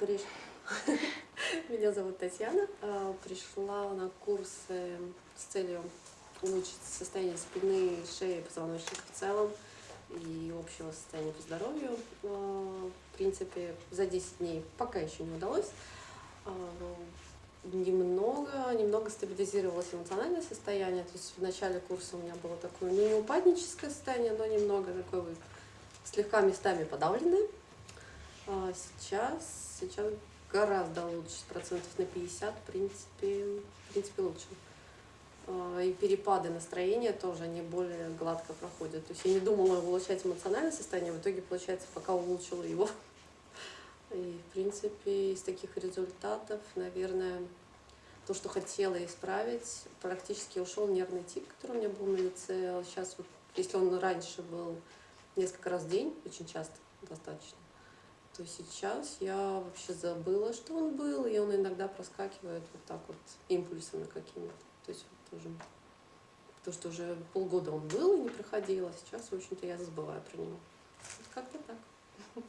Приш- Меня зовут Татьяна. А, Пришла на курсы с целью улучшить состояние спины, шеи, позвоночника в целом и общего состояния по здоровью. А, В принципе, за 10 дней пока еще не удалось. А, Немного, немного стабилизировалось эмоциональное состояние. То есть в начале курса у меня было такое, ну, не упадническое состояние, но немного такое слегка местами подавленное. А сейчас, сейчас гораздо лучше, процентов на 50, в принципе, в принципе лучше. А, И перепады настроения тоже, они более гладко проходят. То есть я не думала улучшать эмоциональное состояние, в итоге, получается, пока улучшила его. И, в принципе, из таких результатов, наверное, то, что хотела исправить, практически ушел нервный тик, который у меня был на лице. Сейчас вот, если он раньше был несколько раз в день, очень часто достаточно, то сейчас я вообще забыла, что он был, и он иногда проскакивает вот так вот импульсами какими-то. То есть вот тоже то, что уже полгода он был и не проходил, а сейчас, в общем-то, я забываю про него. Вот как-то так.